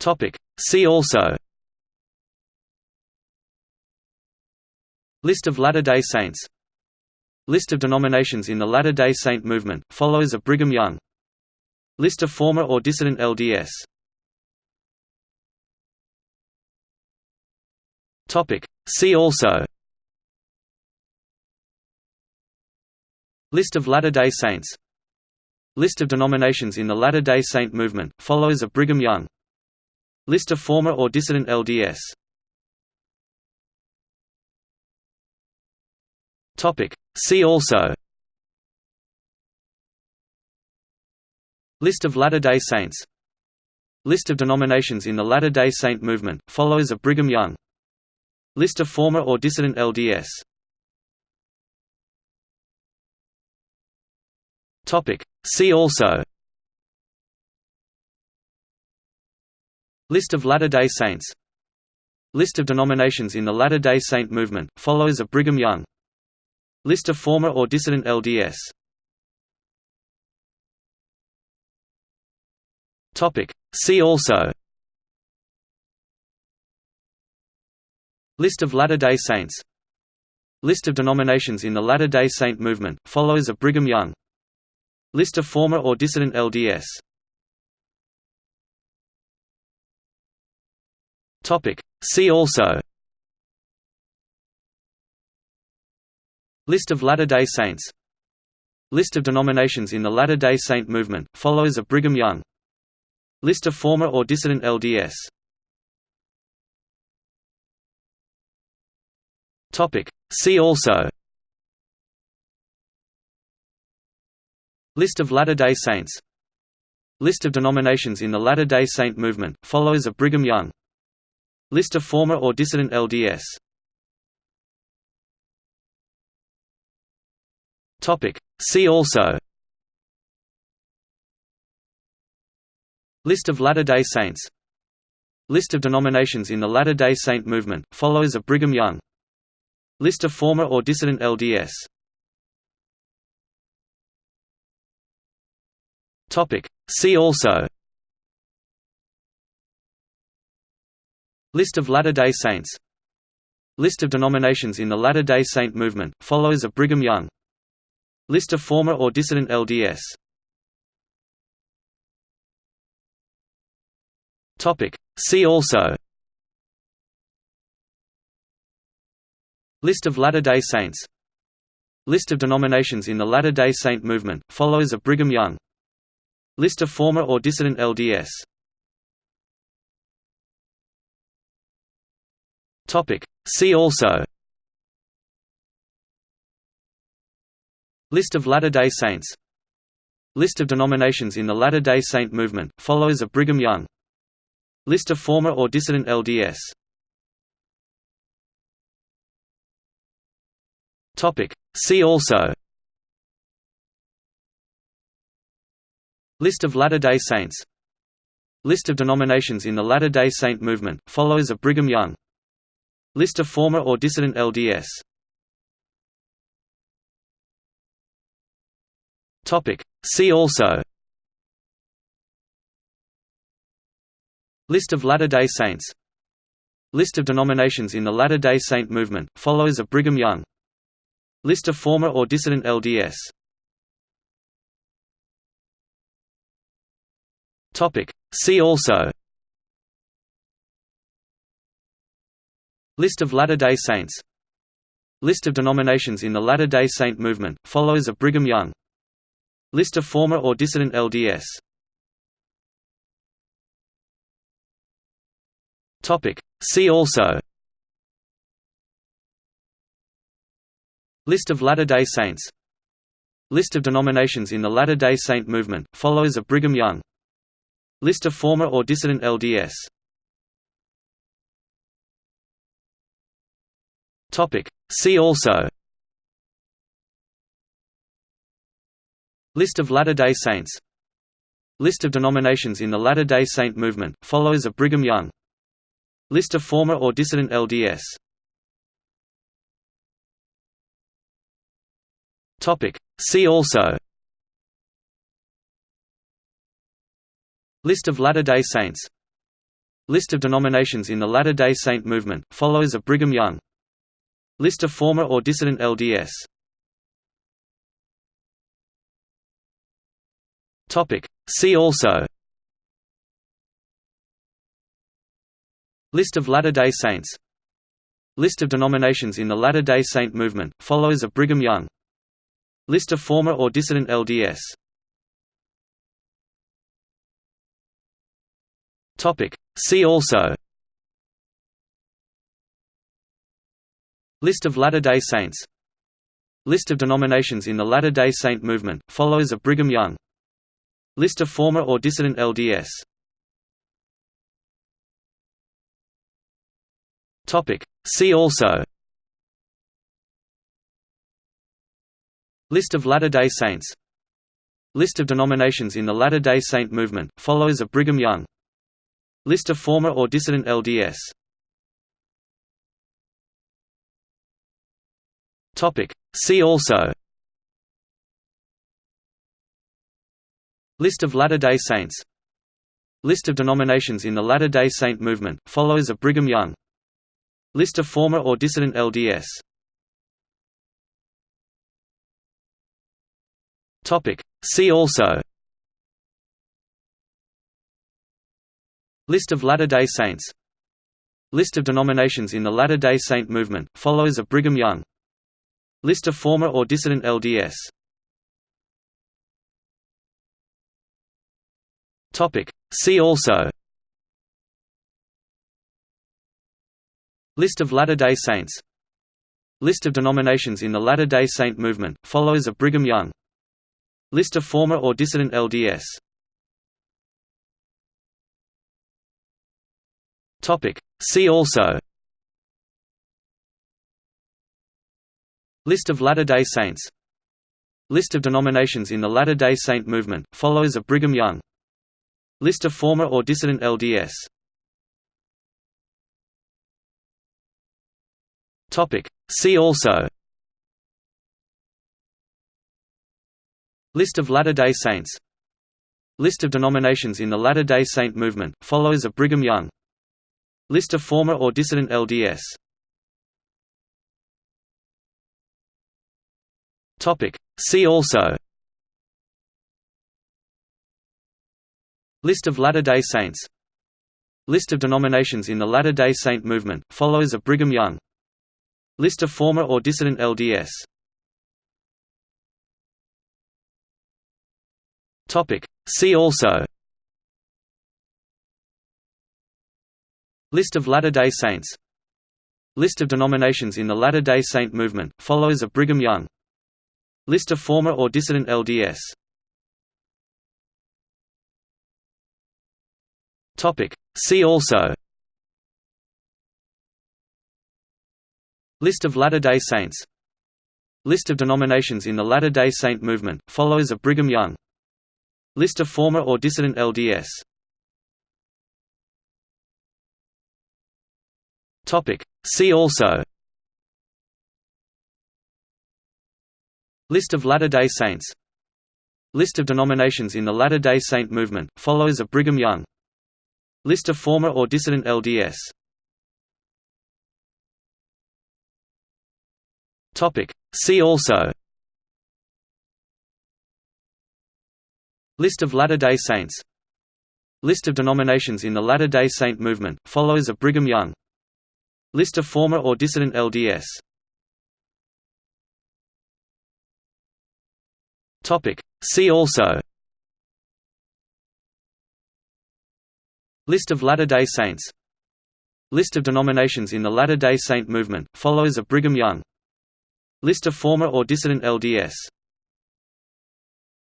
Topic. See also. List of Latter-day Saints. List of denominations in the Latter-day Saint movement, followers of Brigham Young. List of former or dissident LDS. See also. List of Latter-day Saints. List of denominations in the Latter-day Saint movement, followers of Brigham Young List of former or dissident LDS. See also. List of Latter-day Saints. List of denominations in the Latter-day Saint movement, followers of Brigham Young. List of former or dissident LDS. See also List of Latter-day Saints. List of denominations in the Latter-day Saint movement, followers of Brigham Young. List of former or dissident LDS. See also. List of Latter-day Saints. List of denominations in the Latter-day Saint movement, followers of Brigham Young. List of former or dissident LDS Topic. See also. List of Latter-day Saints. List of denominations in the Latter-day Saint movement, followers of Brigham Young. List of former or dissident LDS. See also. List of Latter-day Saints. List of denominations in the Latter-day Saint movement, followers of Brigham Young List of former or dissident LDS. See also. List of Latter-day Saints. List of denominations in the Latter-day Saint movement, followers of Brigham Young. List of former or dissident LDS. See also List of Latter-day Saints. List of denominations in the Latter-day Saint movement, followers of Brigham Young. List of former or dissident LDS. See also. List of Latter-day Saints. List of denominations in the Latter-day Saint movement, followers of Brigham Young. List of former or dissident LDS Topic. See also. List of Latter-day Saints. List of denominations in the Latter-day Saint movement, followers of Brigham Young. List of former or dissident LDS. See also. List of Latter-day Saints. List of denominations in the Latter-day Saint movement, followers of Brigham Young List of former or dissident LDS. See also. List of Latter-day Saints. List of denominations in the Latter-day Saint movement, followers of Brigham Young. List of former or dissident LDS. See also List of Latter-day Saints. List of denominations in the Latter-day Saint movement, followers of Brigham Young. List of former or dissident LDS. See also. List of Latter-day Saints. List of denominations in the Latter-day Saint movement, followers of Brigham Young. List of former or dissident LDS Topic. See also. List of Latter-day Saints. List of denominations in the Latter-day Saint movement, followers of Brigham Young. List of former or dissident LDS. See also. List of Latter-day Saints. List of denominations in the Latter-day Saint movement, followers of Brigham Young List of former or dissident LDS See also. List of Latter-day Saints. List of denominations in the Latter-day Saint movement, followers of Brigham Young. List of former or dissident LDS See also List of Latter-day Saints. List of denominations in the Latter-day Saint movement, followers of Brigham Young. List of former or dissident LDS See also. List of Latter-day Saints. List of denominations in the Latter-day Saint movement, followers of Brigham Young. List of former or dissident LDS See also. List of Latter-day Saints. List of denominations in the Latter-day Saint movement, followers of Brigham Young. List of former or dissident LDS See also. List of Latter-day Saints. List of denominations in the Latter-day Saint movement, followers of Brigham Young List of former or dissident LDS See also. List of Latter-day Saints. List of denominations in the Latter-day Saint movement, followers of Brigham Young. List of former or dissident LDS See also List of Latter-day Saints. List of denominations in the Latter-day Saint movement, followers of Brigham Young. List of former or dissident LDS See also. List of Latter-day Saints. List of denominations in the Latter-day Saint movement, followers of Brigham Young. List of former or dissident LDS See also. List of Latter-day Saints. List of denominations in the Latter-day Saint movement, followers of Brigham Young. List of former or dissident LDS See also. List of Latter-day Saints. List of denominations in the Latter-day Saint movement, followers of Brigham Young List of former or dissident LDS See also. List of Latter-day Saints. List of denominations in the Latter-day Saint movement, followers of Brigham Young. List of former or dissident LDS See also List of Latter-day Saints. List of denominations in the Latter-day Saint movement, followers of Brigham Young. List of former or dissident LDS See also. List of Latter-day Saints. List of denominations in the Latter-day Saint movement, followers of Brigham Young. List of former or dissident LDS See also. List of Latter-day Saints. List of denominations in the Latter-day Saint movement, followers of Brigham Young. List of former or dissident LDS